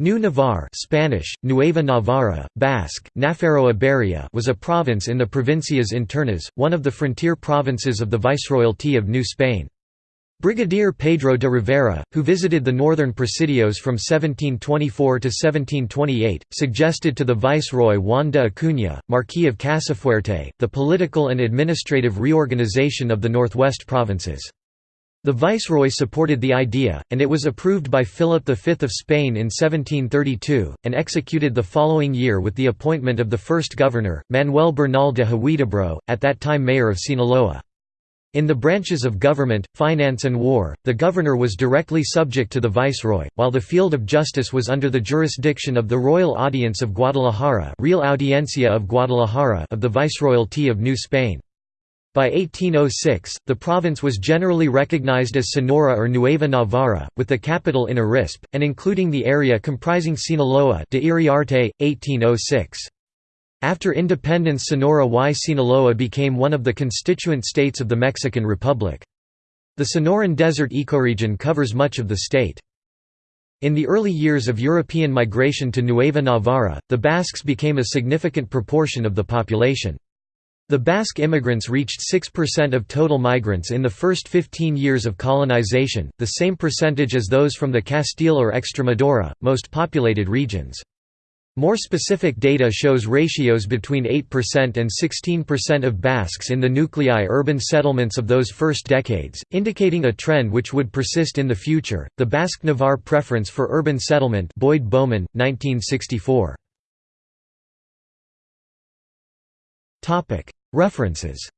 New Navarre Spanish, Nueva Navarra, Basque, Nafarroa was a province in the Provincias Internas, one of the frontier provinces of the Viceroyalty of New Spain. Brigadier Pedro de Rivera, who visited the northern presidios from 1724 to 1728, suggested to the viceroy Juan de Acuña, Marquis of Casafuerte, the political and administrative reorganization of the northwest provinces. The viceroy supported the idea, and it was approved by Philip V of Spain in 1732, and executed the following year with the appointment of the first governor, Manuel Bernal de Huidobro, at that time mayor of Sinaloa. In the branches of government, finance and war, the governor was directly subject to the viceroy, while the field of justice was under the jurisdiction of the Royal Audience of Guadalajara Real Audiencia of Guadalajara of the Viceroyalty of New Spain. By 1806, the province was generally recognized as Sonora or Nueva Navarra, with the capital in Arispe, and including the area comprising Sinaloa de Iriarte, 1806. After independence Sonora y Sinaloa became one of the constituent states of the Mexican Republic. The Sonoran Desert ecoregion covers much of the state. In the early years of European migration to Nueva Navarra, the Basques became a significant proportion of the population. The Basque immigrants reached 6% of total migrants in the first 15 years of colonization, the same percentage as those from the Castile or Extremadura, most populated regions. More specific data shows ratios between 8% and 16% of Basques in the nuclei urban settlements of those first decades, indicating a trend which would persist in the future. The Basque Navarre preference for urban settlement Boyd Bowman, 1964. References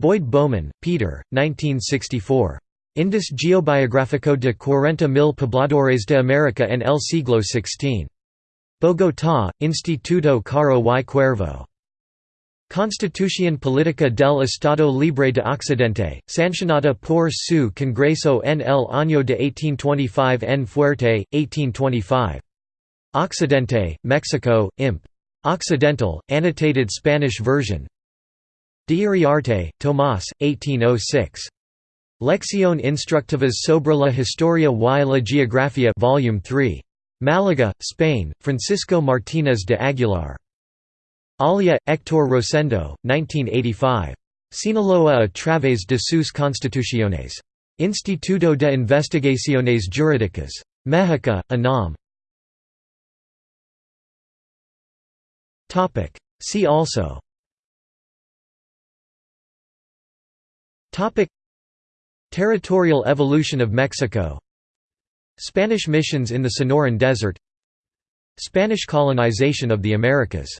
Boyd Bowman, Peter, 1964. Índice Geobiográfico de cuarenta mil pobladores de América en el siglo XVI. Bogotá, Instituto Caro y Cuervo. Constitución Política del Estado Libre de Occidente, sancionada por su Congreso en el año de 1825 en Fuerte, 1825. Occidente, Mexico, Imp. Occidental, annotated Spanish version De Iriarte, Tomás, 1806. Lección Instructivas sobre la Historia y la Geografía Volume 3. Málaga, Spain, Francisco Martínez de Aguilar. Olea, Héctor Rosendo, 1985. Sinaloa a través de sus constituciones. Instituto de Investigaciones Jurídicas. México, UNAM. See also. Territorial evolution of Mexico. Spanish missions in the Sonoran Desert. Spanish colonization of the Americas